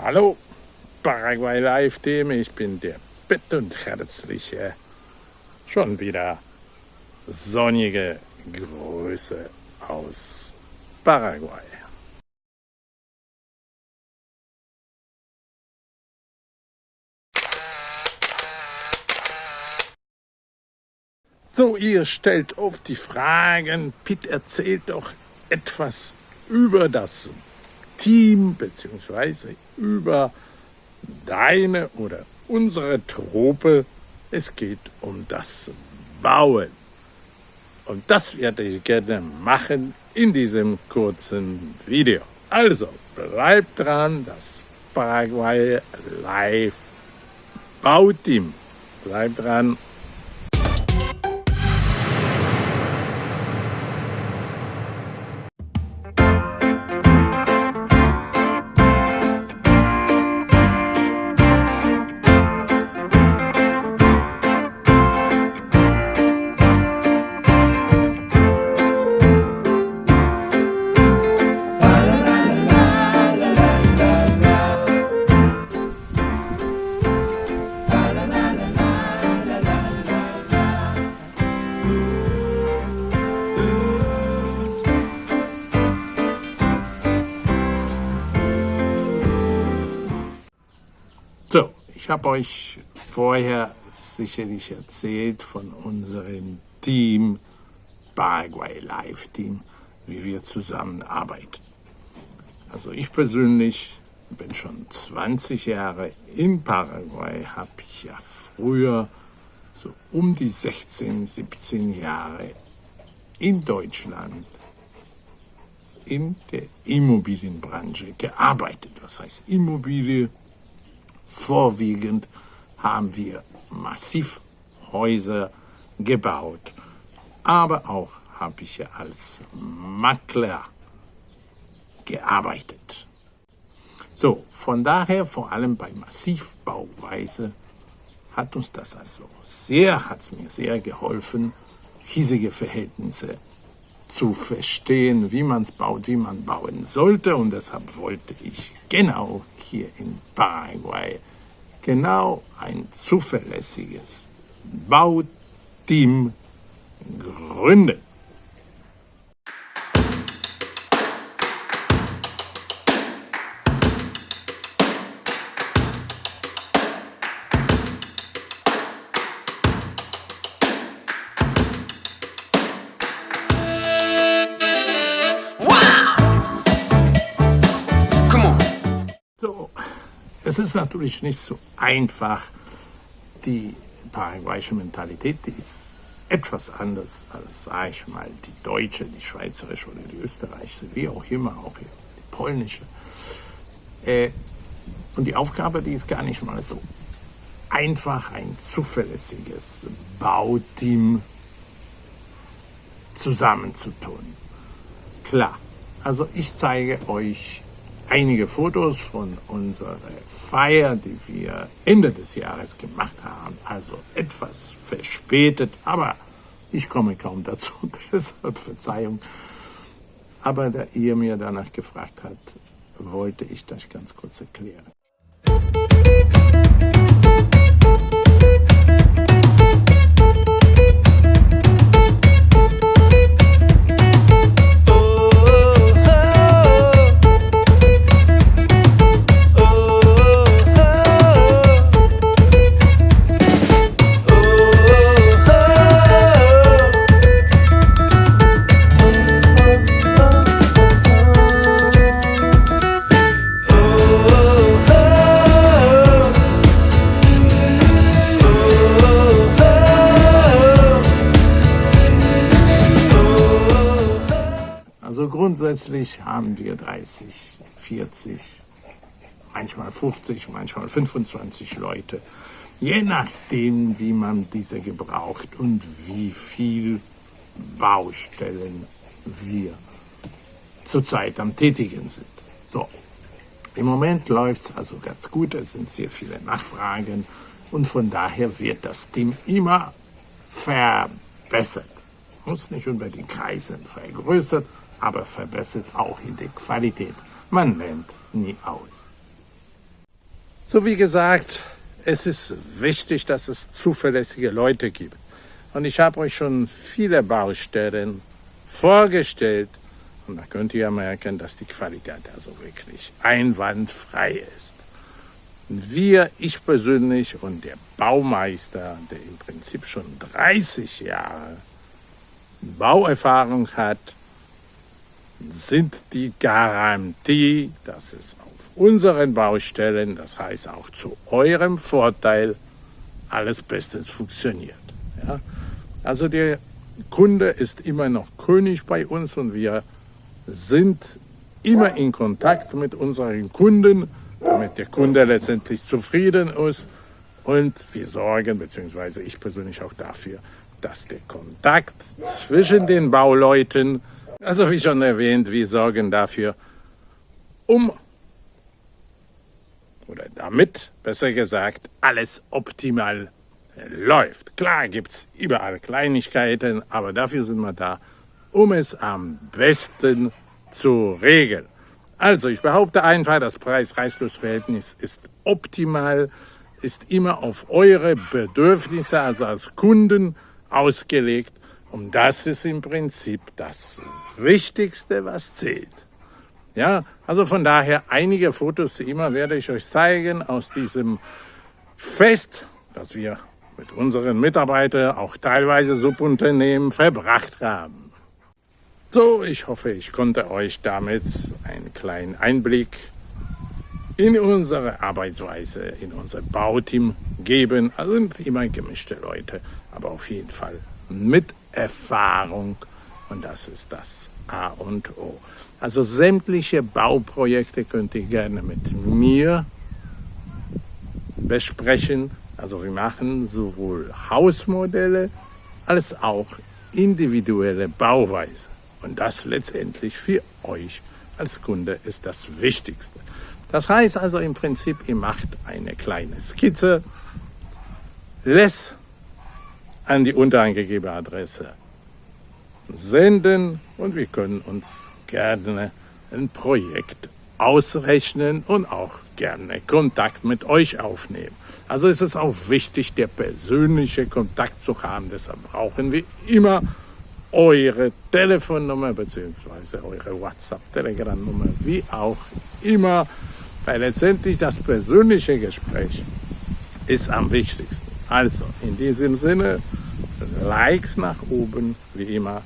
Hallo, Paraguay Live Team, ich bin der Bett und herzliche, schon wieder sonnige Grüße aus Paraguay. So, ihr stellt oft die Fragen, Pitt erzählt doch etwas über das Team beziehungsweise über deine oder unsere Truppe. Es geht um das Bauen. Und das werde ich gerne machen in diesem kurzen Video. Also, bleibt dran, das Paraguay Live Bauteam. Bleibt dran ich habe euch vorher sicherlich erzählt von unserem Team, Paraguay Live Team, wie wir zusammenarbeiten. Also ich persönlich bin schon 20 Jahre in Paraguay, habe ich ja früher so um die 16, 17 Jahre in Deutschland in der Immobilienbranche gearbeitet. Was heißt Immobilie? Vorwiegend haben wir massiv Häuser gebaut, aber auch habe ich als Makler gearbeitet. So, von daher vor allem bei Massivbauweise hat uns das also sehr, hat es mir sehr geholfen, hiesige Verhältnisse zu verstehen, wie man es baut, wie man bauen sollte. Und deshalb wollte ich genau hier in Paraguay genau ein zuverlässiges Bauteam gründen. Ist natürlich nicht so einfach. Die paraguayische Mentalität, die ist etwas anders als, sag ich mal, die deutsche, die schweizerische oder die österreichische, wie auch immer, auch die polnische. Äh, und die Aufgabe, die ist gar nicht mal so einfach, ein zuverlässiges Bauteam zusammenzutun. Klar, also ich zeige euch einige Fotos von unserer Feier, die wir Ende des Jahres gemacht haben. Also etwas verspätet, aber ich komme kaum dazu, deshalb Verzeihung. Aber da ihr mir danach gefragt habt, wollte ich das ganz kurz erklären. Grundsätzlich haben wir 30, 40, manchmal 50, manchmal 25 Leute, je nachdem, wie man diese gebraucht und wie viel Baustellen wir zurzeit am Tätigen sind. So, im Moment läuft es also ganz gut, es sind sehr viele Nachfragen und von daher wird das Team immer verbessert. Muss nicht unbedingt kreisen, vergrößert, aber verbessert auch in der Qualität. Man lernt nie aus. So wie gesagt, es ist wichtig, dass es zuverlässige Leute gibt. Und ich habe euch schon viele Baustellen vorgestellt. Und da könnt ihr merken, dass die Qualität also wirklich einwandfrei ist. Wir, ich persönlich und der Baumeister, der im Prinzip schon 30 Jahre Bauerfahrung hat, sind die Garantie, dass es auf unseren Baustellen, das heißt auch zu eurem Vorteil, alles bestens funktioniert. Ja? Also der Kunde ist immer noch König bei uns und wir sind immer in Kontakt mit unseren Kunden, damit der Kunde letztendlich zufrieden ist. Und wir sorgen, beziehungsweise ich persönlich auch dafür, dass der Kontakt zwischen den Bauleuten, also wie schon erwähnt, wir sorgen dafür, um oder damit, besser gesagt, alles optimal läuft. Klar gibt es überall Kleinigkeiten, aber dafür sind wir da, um es am besten zu regeln. Also ich behaupte einfach, das Preis-Reichlos-Verhältnis ist optimal, ist immer auf eure Bedürfnisse, also als Kunden, ausgelegt. Und das ist im Prinzip das Wichtigste, was zählt. Ja, also von daher einige Fotos immer werde ich euch zeigen aus diesem Fest, das wir mit unseren Mitarbeitern, auch teilweise Subunternehmen, verbracht haben. So, ich hoffe, ich konnte euch damit einen kleinen Einblick in unsere Arbeitsweise, in unser Bauteam geben. Also sind immer gemischte Leute, aber auf jeden Fall mit Erfahrung und das ist das A und O. Also sämtliche Bauprojekte könnt ihr gerne mit mir besprechen. Also wir machen sowohl Hausmodelle als auch individuelle Bauweise. Und das letztendlich für euch als Kunde ist das Wichtigste. Das heißt also im Prinzip, ihr macht eine kleine Skizze, lässt an die unterangegebene Adresse senden und wir können uns gerne ein Projekt ausrechnen und auch gerne Kontakt mit euch aufnehmen. Also ist es auch wichtig, der persönliche Kontakt zu haben. Deshalb brauchen wir immer eure Telefonnummer bzw. eure WhatsApp, Telegram-Nummer, wie auch immer, weil letztendlich das persönliche Gespräch ist am wichtigsten. Also in diesem Sinne, Likes nach oben, wie immer,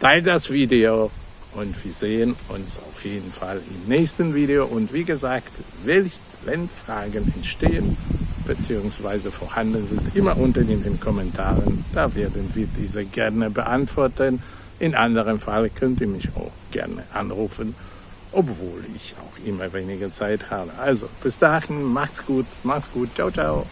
teilt das Video und wir sehen uns auf jeden Fall im nächsten Video. Und wie gesagt, wenn Fragen entstehen bzw. vorhanden sind, immer unten in den Kommentaren. Da werden wir diese gerne beantworten. In anderem Fall könnt ihr mich auch gerne anrufen, obwohl ich auch immer weniger Zeit habe. Also bis dahin, macht's gut, macht's gut, ciao, ciao.